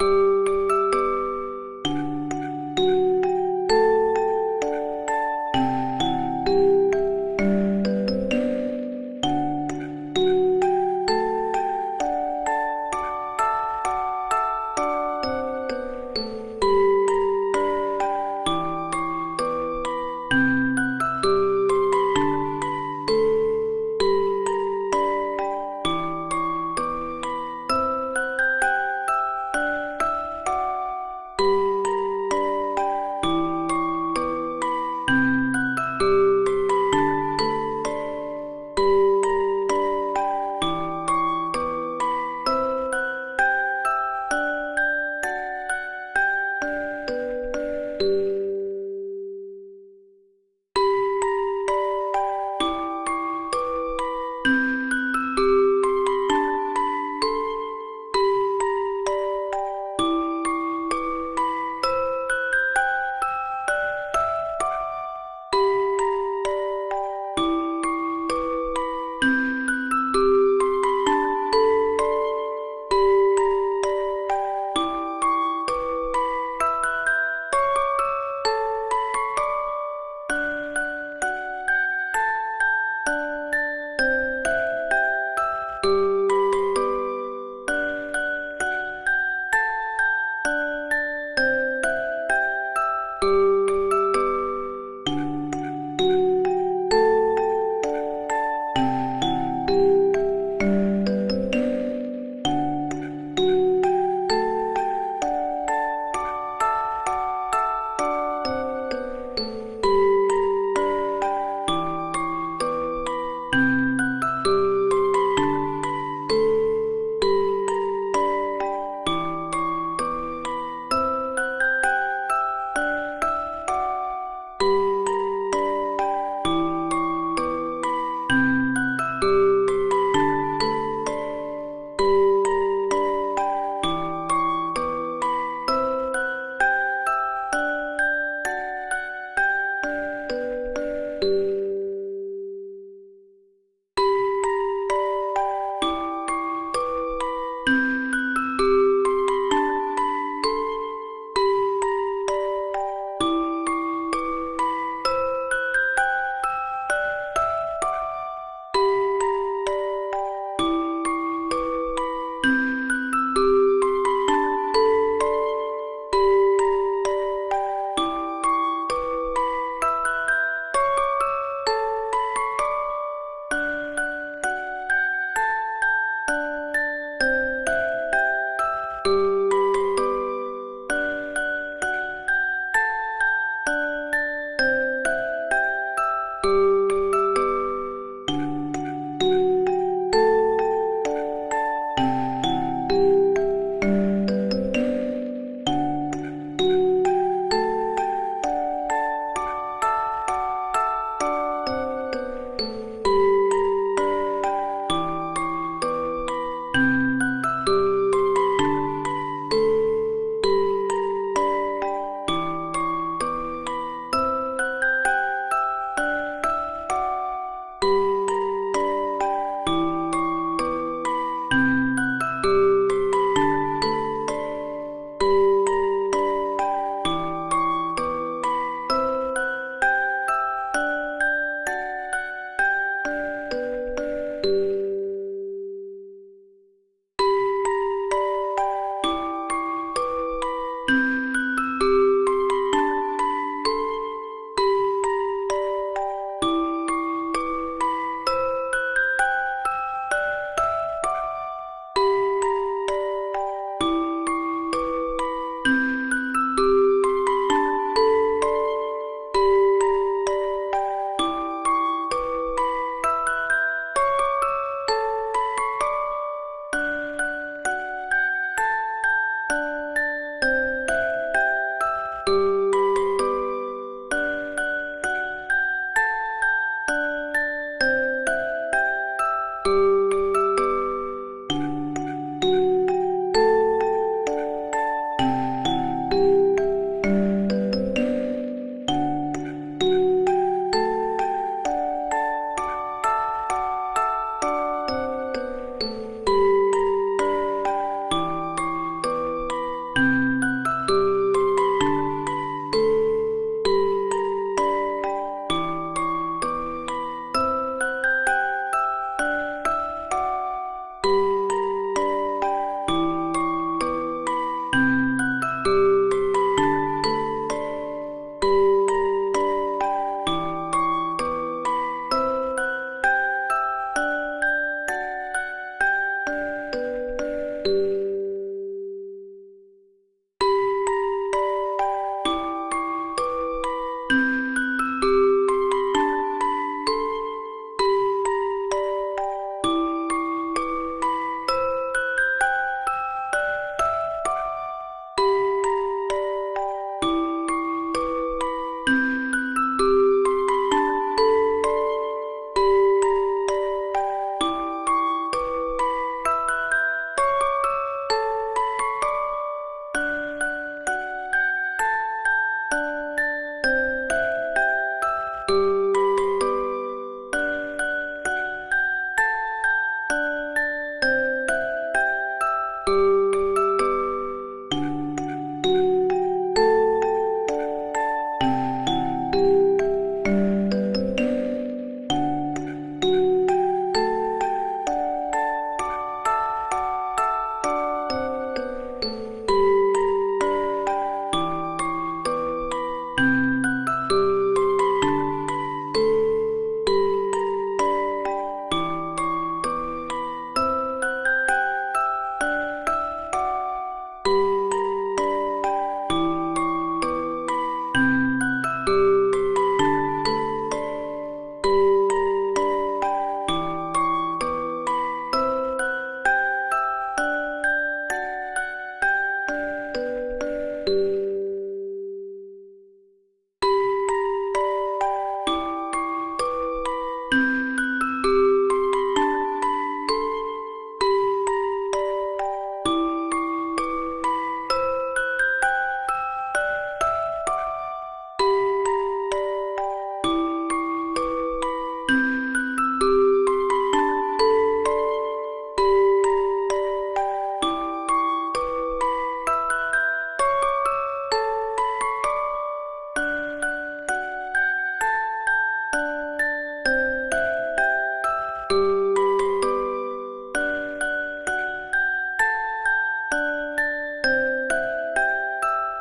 you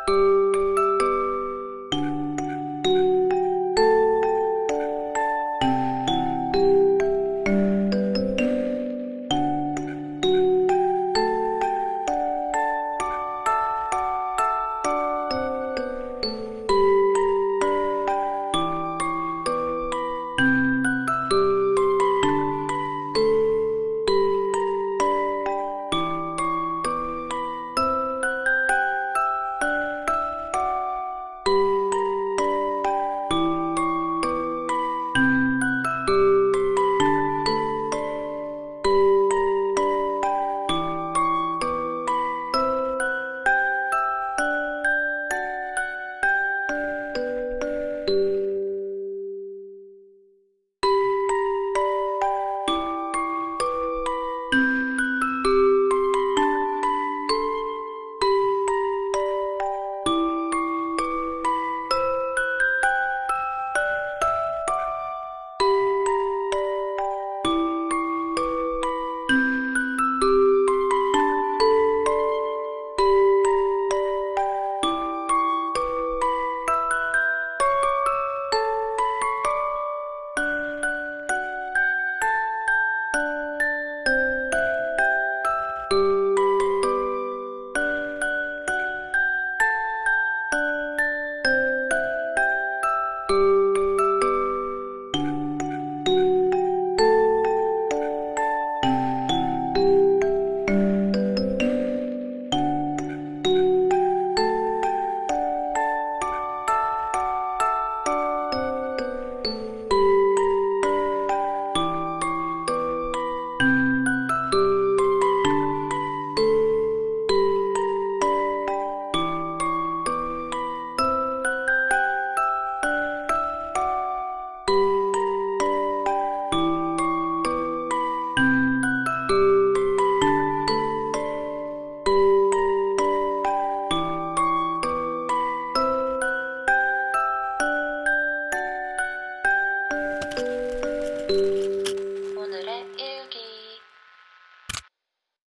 you